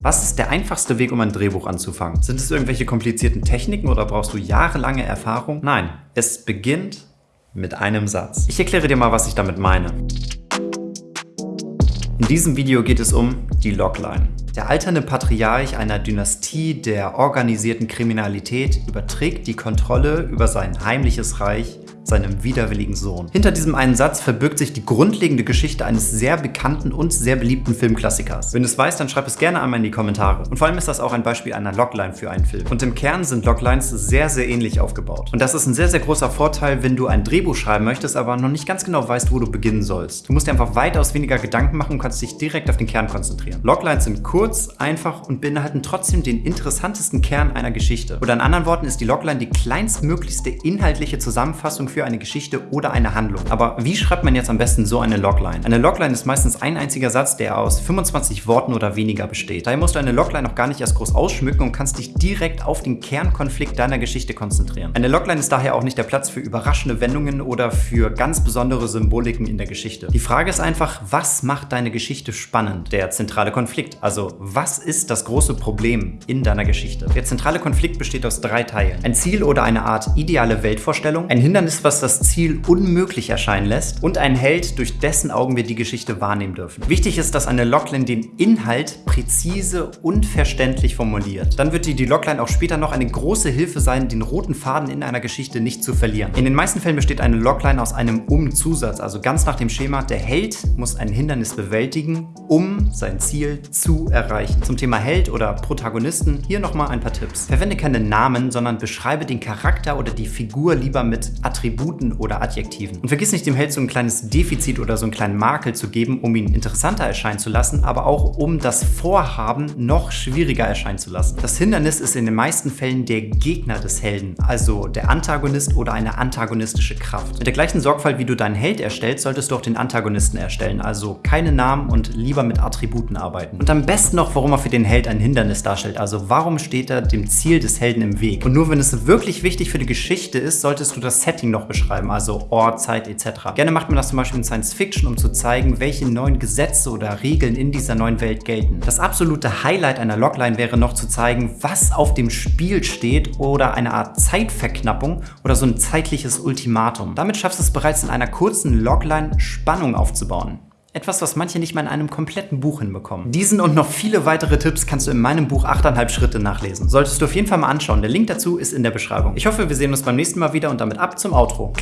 Was ist der einfachste Weg, um ein Drehbuch anzufangen? Sind es irgendwelche komplizierten Techniken oder brauchst du jahrelange Erfahrung? Nein, es beginnt mit einem Satz. Ich erkläre dir mal, was ich damit meine. In diesem Video geht es um die Logline. Der alternde Patriarch einer Dynastie der organisierten Kriminalität überträgt die Kontrolle über sein heimliches Reich seinem widerwilligen Sohn. Hinter diesem einen Satz verbirgt sich die grundlegende Geschichte eines sehr bekannten und sehr beliebten Filmklassikers. Wenn du es weißt, dann schreib es gerne einmal in die Kommentare. Und vor allem ist das auch ein Beispiel einer Logline für einen Film. Und im Kern sind Loglines sehr, sehr ähnlich aufgebaut. Und das ist ein sehr, sehr großer Vorteil, wenn du ein Drehbuch schreiben möchtest, aber noch nicht ganz genau weißt, wo du beginnen sollst. Du musst dir einfach weitaus weniger Gedanken machen und kannst dich direkt auf den Kern konzentrieren. Loglines sind kurz, einfach und beinhalten trotzdem den interessantesten Kern einer Geschichte. Oder in anderen Worten ist die Logline die kleinstmöglichste inhaltliche Zusammenfassung für für eine Geschichte oder eine Handlung. Aber wie schreibt man jetzt am besten so eine Logline? Eine Logline ist meistens ein einziger Satz, der aus 25 Worten oder weniger besteht. Daher musst du eine Logline noch gar nicht erst groß ausschmücken und kannst dich direkt auf den Kernkonflikt deiner Geschichte konzentrieren. Eine Logline ist daher auch nicht der Platz für überraschende Wendungen oder für ganz besondere Symboliken in der Geschichte. Die Frage ist einfach, was macht deine Geschichte spannend? Der zentrale Konflikt, also was ist das große Problem in deiner Geschichte? Der zentrale Konflikt besteht aus drei Teilen. Ein Ziel oder eine Art ideale Weltvorstellung, ein Hindernis, was das Ziel unmöglich erscheinen lässt und ein Held, durch dessen Augen wir die Geschichte wahrnehmen dürfen. Wichtig ist, dass eine Logline den Inhalt präzise und verständlich formuliert. Dann wird die, die Logline auch später noch eine große Hilfe sein, den roten Faden in einer Geschichte nicht zu verlieren. In den meisten Fällen besteht eine Logline aus einem Um-Zusatz, also ganz nach dem Schema, der Held muss ein Hindernis bewältigen, um sein Ziel zu erreichen. Zum Thema Held oder Protagonisten hier nochmal ein paar Tipps. Verwende keine Namen, sondern beschreibe den Charakter oder die Figur lieber mit Attributen oder Adjektiven. Und vergiss nicht, dem Held so ein kleines Defizit oder so einen kleinen Makel zu geben, um ihn interessanter erscheinen zu lassen, aber auch um das Vorhaben noch schwieriger erscheinen zu lassen. Das Hindernis ist in den meisten Fällen der Gegner des Helden, also der Antagonist oder eine antagonistische Kraft. Mit der gleichen Sorgfalt, wie du deinen Held erstellst, solltest du auch den Antagonisten erstellen, also keine Namen und lieber mit Attributen arbeiten. Und am besten noch, warum er für den Held ein Hindernis darstellt, also warum steht er dem Ziel des Helden im Weg. Und nur wenn es wirklich wichtig für die Geschichte ist, solltest du das Setting noch beschreiben, also Ort, Zeit etc. Gerne macht man das zum Beispiel in Science Fiction, um zu zeigen, welche neuen Gesetze oder Regeln in dieser neuen Welt gelten. Das absolute Highlight einer Logline wäre noch zu zeigen, was auf dem Spiel steht oder eine Art Zeitverknappung oder so ein zeitliches Ultimatum. Damit schaffst du es bereits in einer kurzen Logline Spannung aufzubauen. Etwas, was manche nicht mal in einem kompletten Buch hinbekommen. Diesen und noch viele weitere Tipps kannst du in meinem Buch 8,5 Schritte nachlesen. Solltest du auf jeden Fall mal anschauen. Der Link dazu ist in der Beschreibung. Ich hoffe, wir sehen uns beim nächsten Mal wieder und damit ab zum Outro.